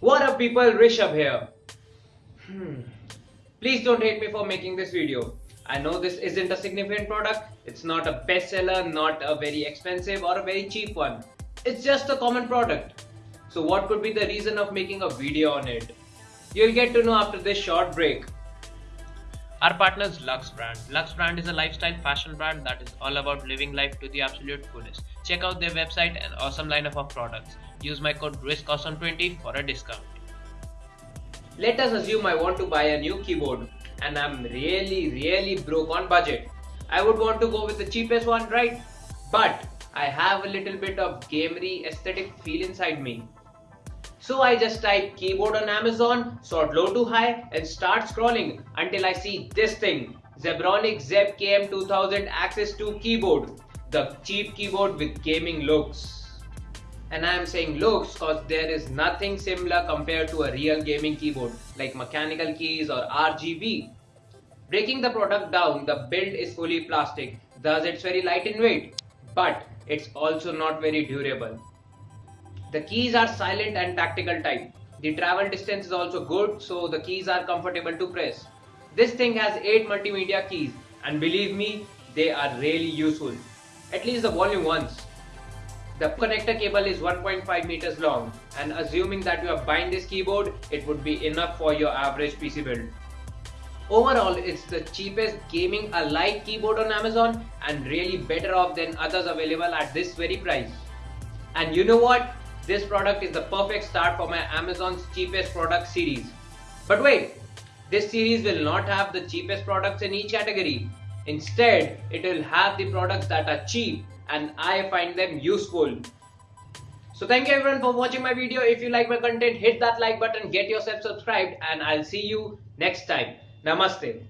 What up people, Rishabh here. Hmm. Please don't hate me for making this video. I know this isn't a significant product, it's not a bestseller, not a very expensive or a very cheap one. It's just a common product. So what could be the reason of making a video on it? You'll get to know after this short break. Our partner is Lux Brand. Lux Brand is a lifestyle fashion brand that is all about living life to the absolute fullest. Check out their website and awesome lineup of products. Use my code RISKAWESOME20 for a discount. Let us assume I want to buy a new keyboard and I'm really really broke on budget. I would want to go with the cheapest one, right? But I have a little bit of gamery aesthetic feel inside me. So I just type keyboard on Amazon, sort low to high and start scrolling until I see this thing. Zebronic Zeb KM2000 Access 2 keyboard. The cheap keyboard with gaming looks. And I am saying looks cause there is nothing similar compared to a real gaming keyboard like mechanical keys or RGB. Breaking the product down, the build is fully plastic, thus it's very light in weight, but it's also not very durable. The keys are silent and tactical type. The travel distance is also good so the keys are comfortable to press. This thing has 8 multimedia keys and believe me they are really useful. At least the volume ones. The connector cable is 1.5 meters long and assuming that you are buying this keyboard it would be enough for your average PC build. Overall, it's the cheapest gaming alike keyboard on Amazon and really better off than others available at this very price. And you know what? This product is the perfect start for my Amazon's cheapest product series. But wait, this series will not have the cheapest products in each category. Instead, it will have the products that are cheap and I find them useful. So thank you everyone for watching my video. If you like my content, hit that like button, get yourself subscribed and I'll see you next time. Namaste.